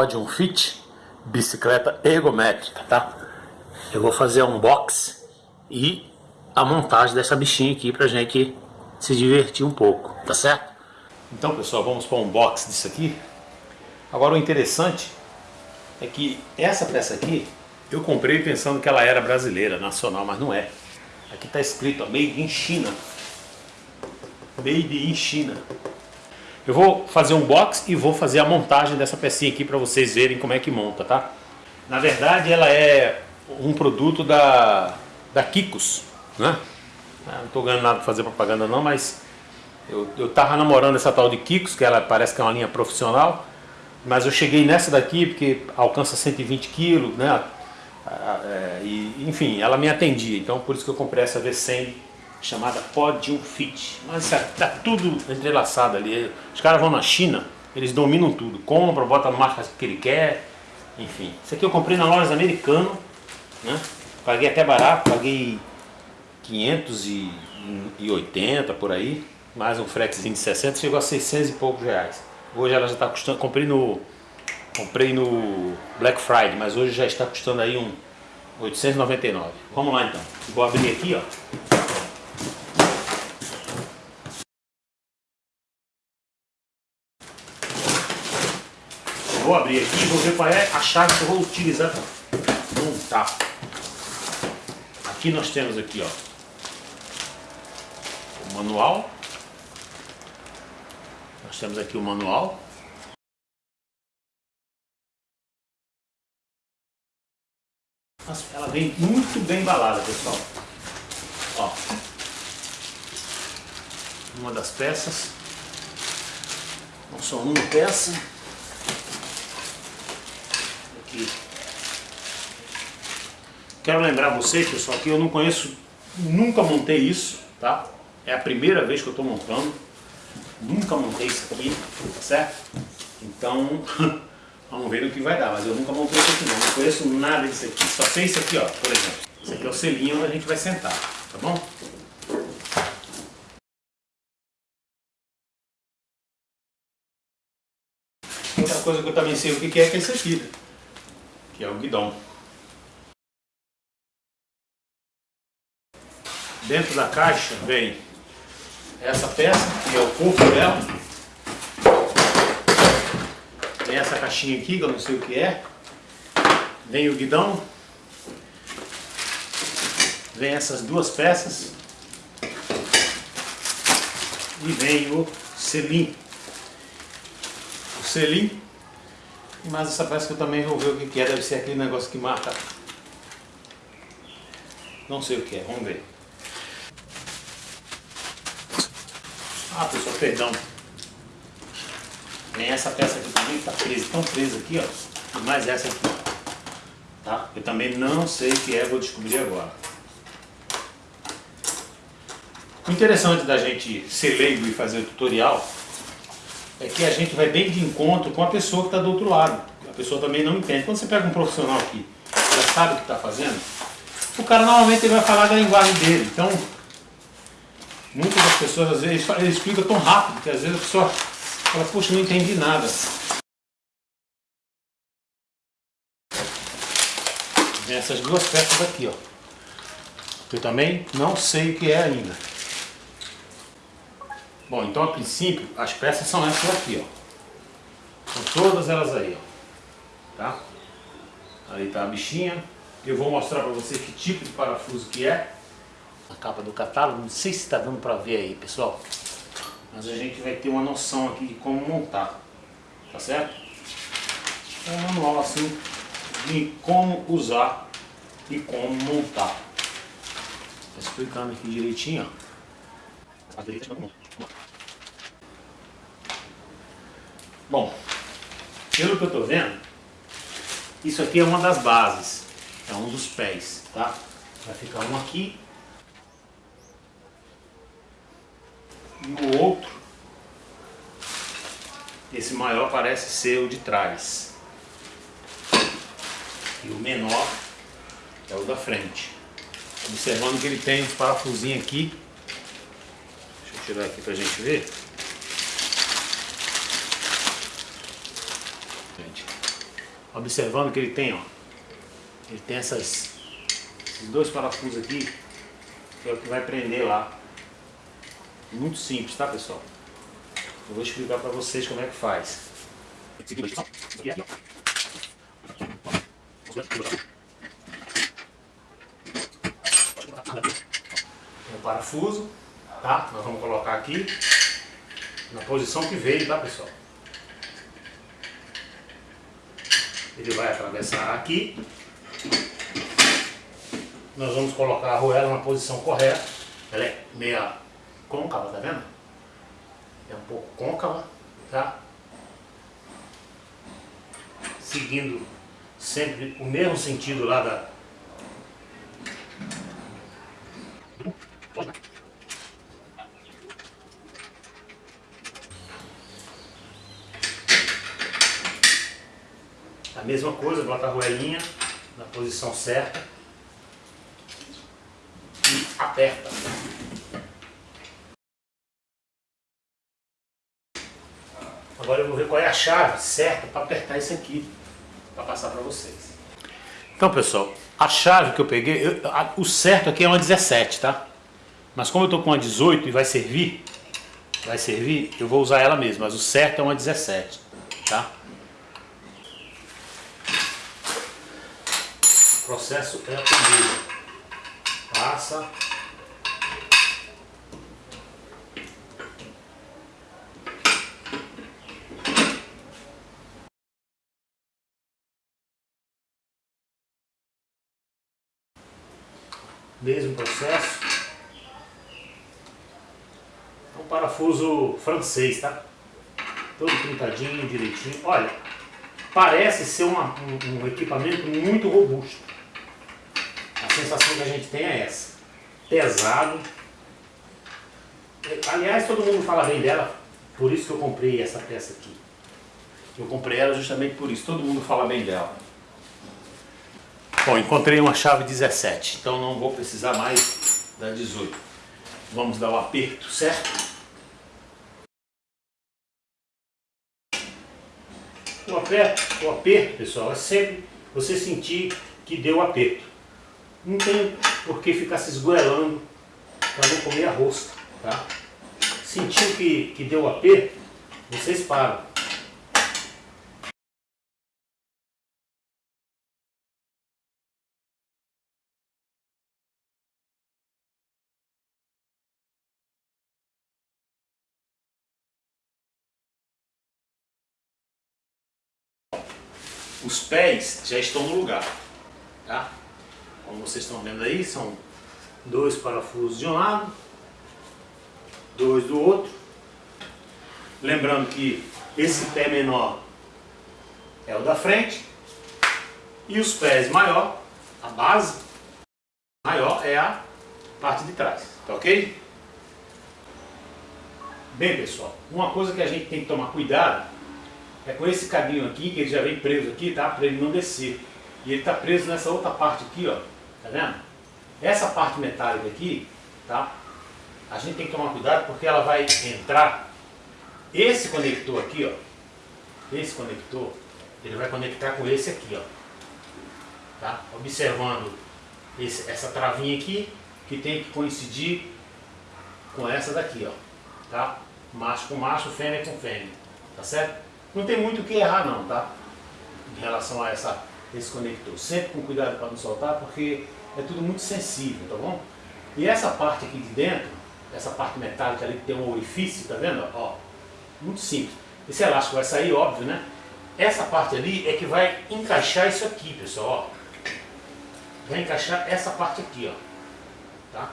Podium Fit bicicleta ergométrica, tá? Eu vou fazer um unbox e a montagem dessa bichinha aqui pra gente se divertir um pouco, tá certo? Então pessoal, vamos para um unbox disso aqui. Agora o interessante é que essa peça aqui eu comprei pensando que ela era brasileira, nacional, mas não é. Aqui está escrito ó, Made in China. Made in China. Eu vou fazer um box e vou fazer a montagem dessa pecinha aqui para vocês verem como é que monta, tá? Na verdade ela é um produto da, da Kikos, né? Ah, não estou ganhando nada para fazer propaganda não, mas eu, eu tava namorando essa tal de Kikos, que ela parece que é uma linha profissional, mas eu cheguei nessa daqui porque alcança 120 quilos, né? Ah, é, e, enfim, ela me atendia, então por isso que eu comprei essa V100 chamada Podium Fit. Mas tá tudo entrelaçado ali. Os caras vão na China, eles dominam tudo. Compra, bota a marca que ele quer, enfim. Isso aqui eu comprei na loja americana, né? Paguei até barato, paguei 580 por aí, mais um fretezinho de 60, chegou a 600 e poucos reais. Hoje ela já está custando, comprei no comprei no Black Friday, mas hoje já está custando aí um 899. Vamos lá então. Vou abrir aqui, ó. Vou abrir aqui e vou ver qual é a chave que eu vou utilizar para montar. Aqui nós temos aqui, ó, o manual. Nós temos aqui o manual. Ela vem muito bem embalada, pessoal. Ó, uma das peças. Não só uma peça aqui. Quero lembrar vocês, pessoal, que eu não conheço, nunca montei isso, tá? É a primeira vez que eu estou montando. Nunca montei isso aqui, tá certo? Então, vamos ver o que vai dar. Mas eu nunca montei isso aqui não, não conheço nada disso aqui. Só sei isso aqui, ó, por exemplo. Esse aqui é o selinho onde a gente vai sentar, tá bom? Outra coisa que eu também sei o que é, que é esse aqui, né? que é o guidão. Dentro da caixa vem essa peça, que é o corpo dela. Tem essa caixinha aqui, que eu não sei o que é. Vem o guidão. Vem essas duas peças. E vem o selim. O selim mas essa peça que eu também vou ver o que é, deve ser aquele negócio que marca. Não sei o que é, vamos ver. Ah, pessoal, perdão. Tem essa peça aqui também que está presa, tão presa aqui, ó. E mais essa aqui, tá? Eu também não sei o que é, vou descobrir agora. O interessante da gente ser leigo e fazer o tutorial é que a gente vai bem de encontro com a pessoa que está do outro lado. A pessoa também não entende. Quando você pega um profissional aqui, já sabe o que está fazendo, o cara normalmente vai falar da linguagem dele. Então, muitas das pessoas, às vezes, ele explica tão rápido que às vezes a pessoa fala, poxa, não entendi nada. Tem essas duas peças aqui, ó. Eu também não sei o que é ainda. Bom, então a princípio as peças são essas aqui, ó. São todas elas aí, ó. Tá? Aí tá a bichinha. Eu vou mostrar para você que tipo de parafuso que é. A capa do catálogo, não sei se está dando para ver aí, pessoal. Mas a gente vai ter uma noção aqui de como montar. Tá certo? É um manual assim de como usar e como montar. Tá explicando aqui direitinho, ó. Direita como Bom, pelo que eu estou vendo, isso aqui é uma das bases, é um dos pés, tá? Vai ficar um aqui e o outro, esse maior parece ser o de trás e o menor é o da frente. Observando que ele tem um parafusinho aqui, deixa eu tirar aqui para a gente ver. Observando que ele tem, ó. Ele tem essas, esses dois parafusos aqui, que é o que vai prender lá. Muito simples, tá pessoal? Eu vou explicar para vocês como é que faz. Um parafuso, tá? Nós vamos colocar aqui na posição que veio, tá pessoal? Ele vai atravessar aqui. Nós vamos colocar a arruela na posição correta. Ela é meia côncava, tá vendo? É um pouco côncava, tá? Seguindo sempre o mesmo sentido lá da... A mesma coisa, bota a roelinha na posição certa e aperta. Agora eu vou ver qual é a chave certa para apertar isso aqui, para passar para vocês. Então pessoal, a chave que eu peguei, eu, a, o certo aqui é uma 17, tá? Mas como eu estou com uma 18 e vai servir, vai servir, eu vou usar ela mesmo, mas o certo é uma 17, tá? O processo é o mesmo. Passa, mesmo processo. É um parafuso francês, tá? Todo pintadinho, direitinho. Olha, parece ser uma, um, um equipamento muito robusto. A sensação que a gente tem é essa. Pesado. Aliás, todo mundo fala bem dela, por isso que eu comprei essa peça aqui. Eu comprei ela justamente por isso, todo mundo fala bem dela. Bom, encontrei uma chave 17, então não vou precisar mais da 18. Vamos dar o aperto, certo? O aperto, o aperto, pessoal, é sempre você sentir que deu aperto. Não tem por que ficar se esgoelando para não comer a rosca, tá? Sentiu que, que deu aperto, vocês param. Os pés já estão no lugar, tá? Como vocês estão vendo aí, são dois parafusos de um lado, dois do outro. Lembrando que esse pé menor é o da frente e os pés maior, a base maior é a parte de trás, tá ok? Bem pessoal, uma coisa que a gente tem que tomar cuidado é com esse cabinho aqui, que ele já vem preso aqui, tá? Para ele não descer. E ele está preso nessa outra parte aqui, ó. Tá vendo? Essa parte metálica aqui, tá? A gente tem que tomar cuidado porque ela vai entrar. Esse conector aqui, ó. Esse conector, ele vai conectar com esse aqui, ó. Tá? Observando esse, essa travinha aqui, que tem que coincidir com essa daqui, ó. Tá? Macho com macho, fêmea com fêmea. Tá certo? Não tem muito o que errar não, tá? Em relação a essa, esse conector. Sempre com cuidado para não soltar, porque é tudo muito sensível, tá bom? E essa parte aqui de dentro, essa parte metálica ali que tem um orifício, tá vendo? Ó, muito simples. Esse elástico vai sair, óbvio, né? Essa parte ali é que vai encaixar isso aqui, pessoal, ó. Vai encaixar essa parte aqui, ó. Tá?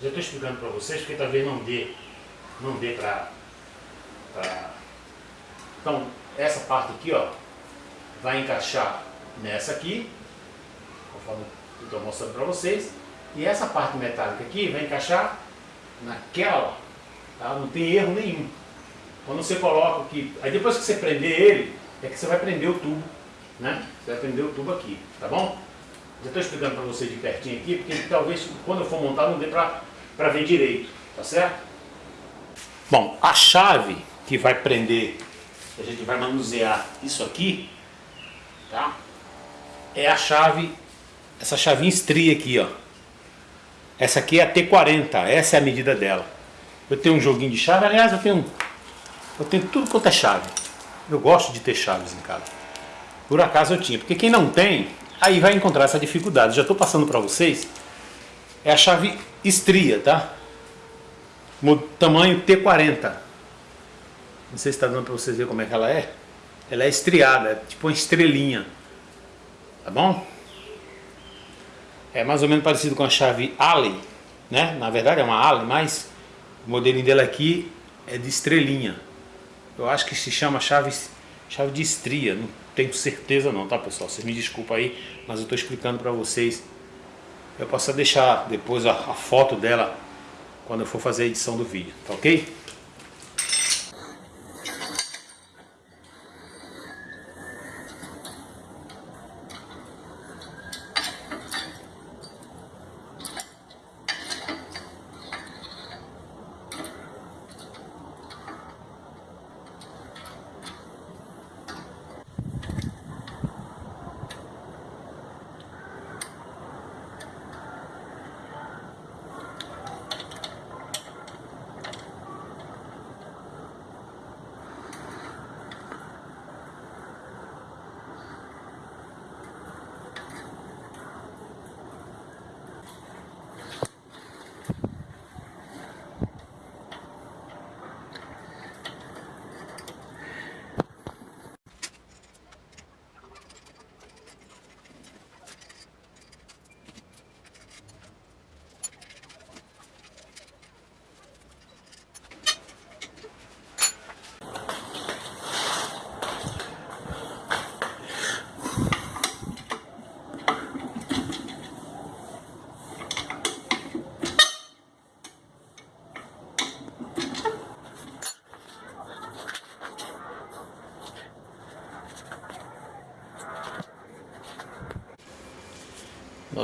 Já estou explicando para vocês, porque talvez não dê, não dê para então, essa parte aqui, ó, vai encaixar nessa aqui, conforme eu estou mostrando para vocês, e essa parte metálica aqui vai encaixar naquela, tá? não tem erro nenhum. Quando você coloca aqui, aí depois que você prender ele, é que você vai prender o tubo, né? Você vai prender o tubo aqui, tá bom? Já estou explicando para você de pertinho aqui, porque talvez quando eu for montar não dê para ver direito, tá certo? Bom, a chave que vai prender a gente vai manusear isso aqui, tá? É a chave, essa chavinha estria aqui, ó. Essa aqui é a T40, essa é a medida dela. Eu tenho um joguinho de chave, aliás, eu tenho, eu tenho tudo quanto é chave. Eu gosto de ter chaves em casa. Por acaso eu tinha, porque quem não tem, aí vai encontrar essa dificuldade. Já estou passando para vocês. É a chave estria, tá? Tamanho T40. Não sei se está dando para vocês verem como é que ela é. Ela é estriada, é tipo uma estrelinha. Tá bom? É mais ou menos parecido com a chave Allen, né? Na verdade é uma Allen, mas o modelinho dela aqui é de estrelinha. Eu acho que se chama chave, chave de estria, não tenho certeza não, tá pessoal? Vocês me desculpem aí, mas eu estou explicando para vocês. Eu posso deixar depois a, a foto dela quando eu for fazer a edição do vídeo, tá ok?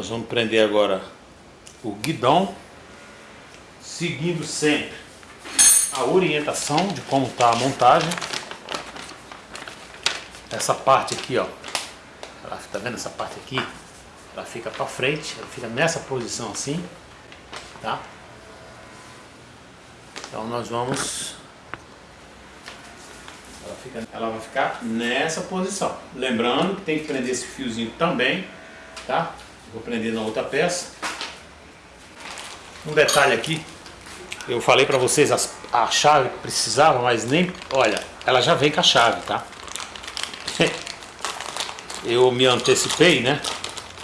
Nós vamos prender agora o guidão, seguindo sempre a orientação de como está a montagem. Essa parte aqui, ó, ela, tá vendo essa parte aqui? Ela fica para frente, ela fica nessa posição assim, tá? Então nós vamos ela, fica, ela vai ficar nessa posição. Lembrando que tem que prender esse fiozinho também, tá? Vou prender na outra peça. Um detalhe aqui, eu falei para vocês a, a chave que precisava, mas nem, olha, ela já vem com a chave, tá? Eu me antecipei, né?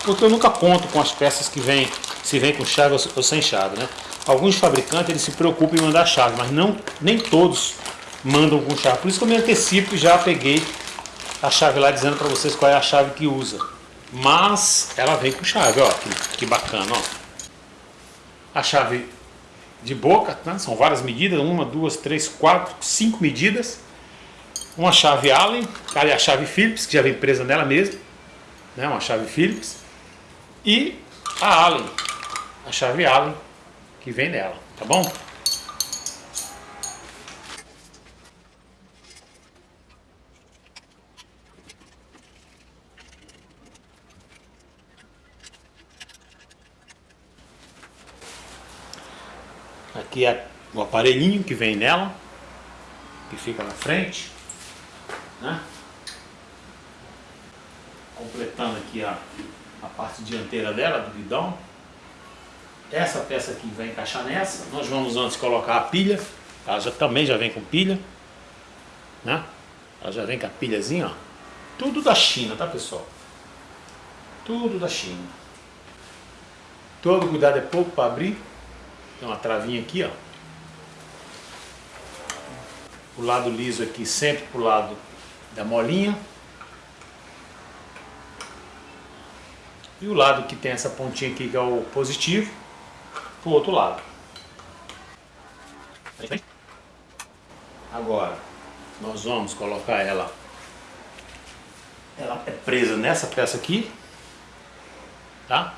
Porque eu nunca conto com as peças que vem, se vem com chave ou sem chave, né? Alguns fabricantes eles se preocupam em mandar chave, mas não, nem todos mandam com chave. Por isso que eu me antecipo e já peguei a chave lá dizendo para vocês qual é a chave que usa. Mas ela vem com chave, ó, que, que bacana, ó. A chave de boca, né? são várias medidas, uma, duas, três, quatro, cinco medidas. Uma chave Allen, ali a chave Phillips, que já vem presa nela mesmo, né? uma chave Phillips. E a Allen, a chave Allen, que vem nela, tá bom? Aqui é o aparelhinho que vem nela, que fica na frente. Né? Completando aqui a, a parte dianteira dela, do guidão. Essa peça aqui vai encaixar nessa. Nós vamos antes colocar a pilha. Ela já, também já vem com pilha. Né? Ela já vem com a pilhazinha, ó. Tudo da China, tá pessoal? Tudo da China. Todo cuidado é pouco para abrir. Tem uma travinha aqui, ó. O lado liso aqui sempre pro lado da molinha. E o lado que tem essa pontinha aqui que é o positivo, pro outro lado. Agora, nós vamos colocar ela, ela é presa nessa peça aqui, tá?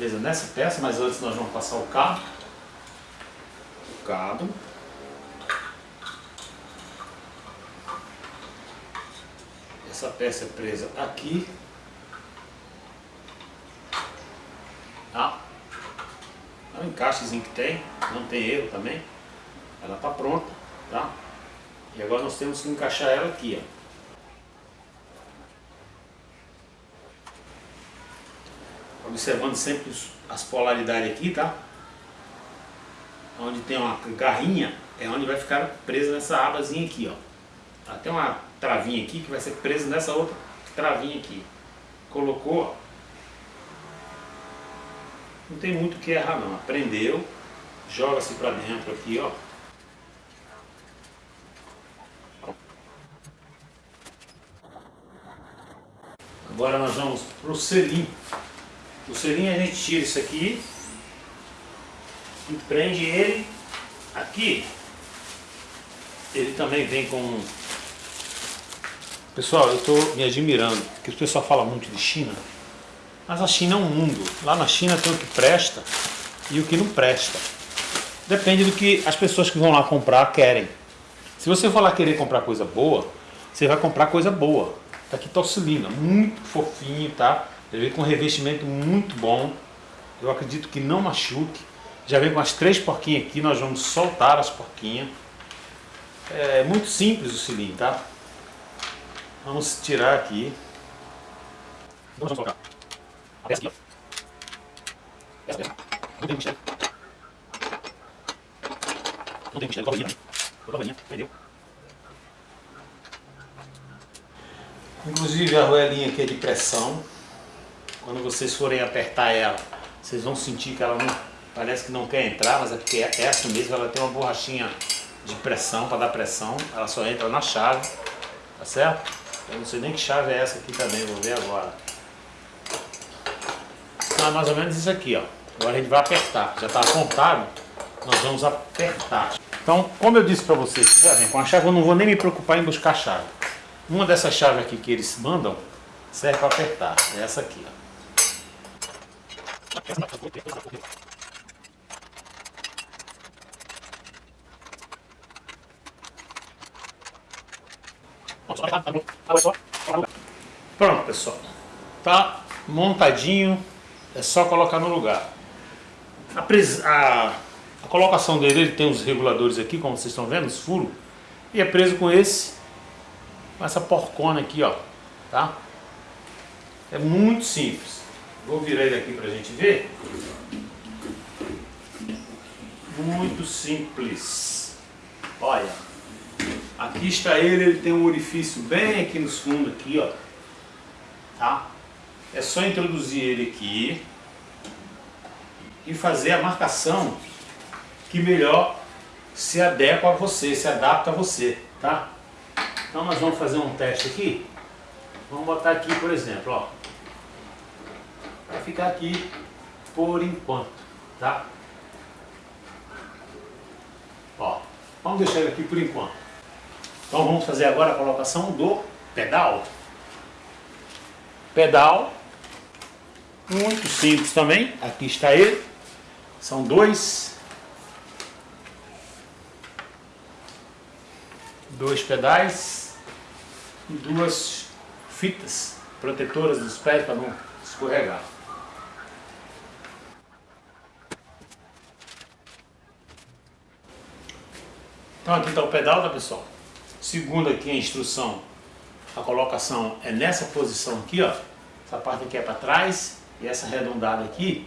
Presa nessa peça, mas antes nós vamos passar o cabo. O cabo. essa peça é presa aqui. Tá? É um encaixezinho que tem, não tem erro também. Ela está pronta, tá? E agora nós temos que encaixar ela aqui, ó. Observando sempre as polaridades aqui, tá? Onde tem uma garrinha, é onde vai ficar presa nessa abazinha aqui, ó. Tem uma travinha aqui que vai ser presa nessa outra travinha aqui. Colocou, não tem muito o que errar não. Aprendeu, joga-se para dentro aqui, ó. Agora nós vamos para o selim. O selim a gente tira isso aqui e prende ele aqui. Ele também vem com... Pessoal, eu estou me admirando, porque o pessoal fala muito de China, mas a China é um mundo. Lá na China tem o que presta e o que não presta. Depende do que as pessoas que vão lá comprar querem. Se você for lá querer comprar coisa boa, você vai comprar coisa boa. Tá aqui torcilina, muito fofinho, tá? Ele vem com um revestimento muito bom. Eu acredito que não machuque. Já vem com as três porquinhas aqui, nós vamos soltar as porquinhas. É muito simples o cilindro, tá? Vamos tirar aqui. Vamos colocar a peça aqui, ó. Essa peça. Não tem mistério. Não tem mistério, coloca a linha. Coloca a linha, entendeu? Inclusive a roelinha aqui é de pressão. Quando vocês forem apertar ela, vocês vão sentir que ela não, parece que não quer entrar, mas é porque é essa mesmo, ela tem uma borrachinha de pressão, para dar pressão. Ela só entra na chave, tá certo? Eu não sei nem que chave é essa aqui também, vou ver agora. Ah, mais ou menos isso aqui, ó. Agora a gente vai apertar. Já está apontado, nós vamos apertar. Então, como eu disse para vocês, já vem com a chave eu não vou nem me preocupar em buscar a chave. Uma dessas chaves aqui que eles mandam serve para apertar. É essa aqui. Ó. Pronto, pessoal. Tá montadinho. É só colocar no lugar. A, a, a colocação dele, ele tem os reguladores aqui, como vocês estão vendo, os furos. E é preso com esse com essa porcona aqui, ó, tá? É muito simples. Vou virar ele aqui pra gente ver. Muito simples. Olha, aqui está ele, ele tem um orifício bem aqui nos fundos aqui, ó. Tá? É só introduzir ele aqui e fazer a marcação que melhor se adequa a você, se adapta a você, tá? Então nós vamos fazer um teste aqui. Vamos botar aqui, por exemplo, ó. Vai ficar aqui por enquanto, tá? Ó, vamos deixar ele aqui por enquanto. Então vamos fazer agora a colocação do pedal. Pedal, muito simples também. Aqui está ele. São dois dois pedais e duas fitas protetoras dos pés para não escorregar. Então aqui está o pedal, tá pessoal? Segundo aqui a instrução, a colocação é nessa posição aqui, ó. Essa parte aqui é para trás e essa arredondada aqui,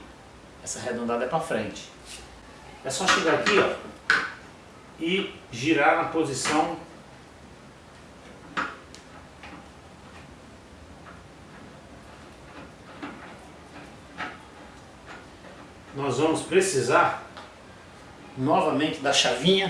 essa arredondada é para frente. É só chegar aqui, ó, e girar na posição nós vamos precisar novamente da chavinha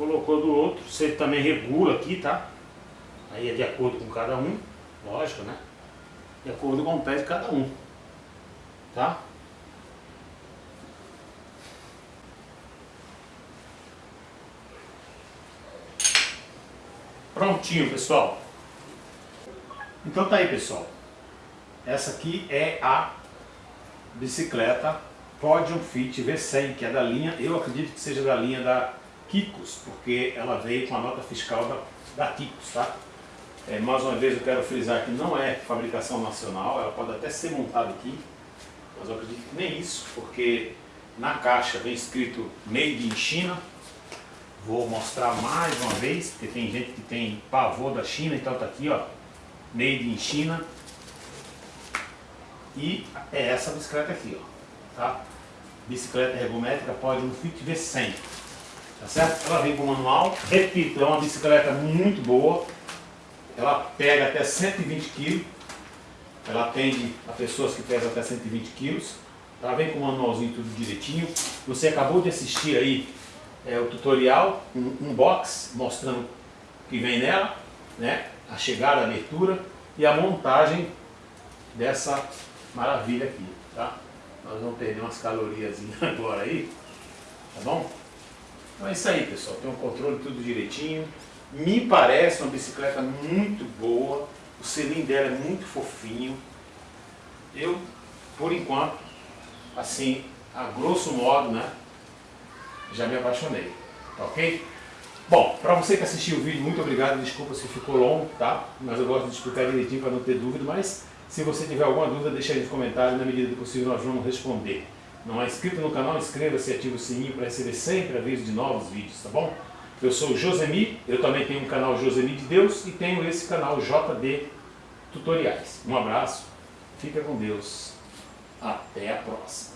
colocou do outro, você também regula aqui, tá? Aí é de acordo com cada um, lógico, né? De acordo com o pé de cada um, tá? Prontinho, pessoal. Então tá aí, pessoal. Essa aqui é a bicicleta Podium Fit V100, que é da linha, eu acredito que seja da linha da Kikos, porque ela veio com a nota fiscal da, da Kikos, tá? É, mais uma vez eu quero frisar que não é fabricação nacional, ela pode até ser montada aqui, mas eu acredito que nem isso, porque na caixa vem escrito Made in China, vou mostrar mais uma vez, porque tem gente que tem pavor da China, então tá aqui ó, Made in China, e é essa bicicleta aqui ó, tá? Bicicleta ergométrica pode um Fit V100, tá certo? Ela vem com manual, repito, é uma bicicleta muito boa, ela pega até 120 kg, ela atende a pessoas que pesam até 120 kg, ela vem com o manualzinho tudo direitinho, você acabou de assistir aí é, o tutorial, um, um box mostrando o que vem nela, né, a chegada, a abertura e a montagem dessa maravilha aqui, tá? Nós vamos perder umas calorias agora aí, tá bom? Então é isso aí, pessoal. Tem um controle tudo direitinho. Me parece uma bicicleta muito boa. O selim dela é muito fofinho. Eu, por enquanto, assim, a grosso modo, né, já me apaixonei. Tá ok? Bom, para você que assistiu o vídeo, muito obrigado. Desculpa se ficou longo, tá? Mas eu gosto de explicar direitinho para não ter dúvida. Mas se você tiver alguma dúvida, deixa aí nos comentários. Na medida do possível, nós vamos responder. Não é inscrito no canal, inscreva-se e ative o sininho para receber sempre aviso de novos vídeos, tá bom? Eu sou o Josemi, eu também tenho um canal Josemi de Deus e tenho esse canal JD Tutoriais. Um abraço, fica com Deus, até a próxima.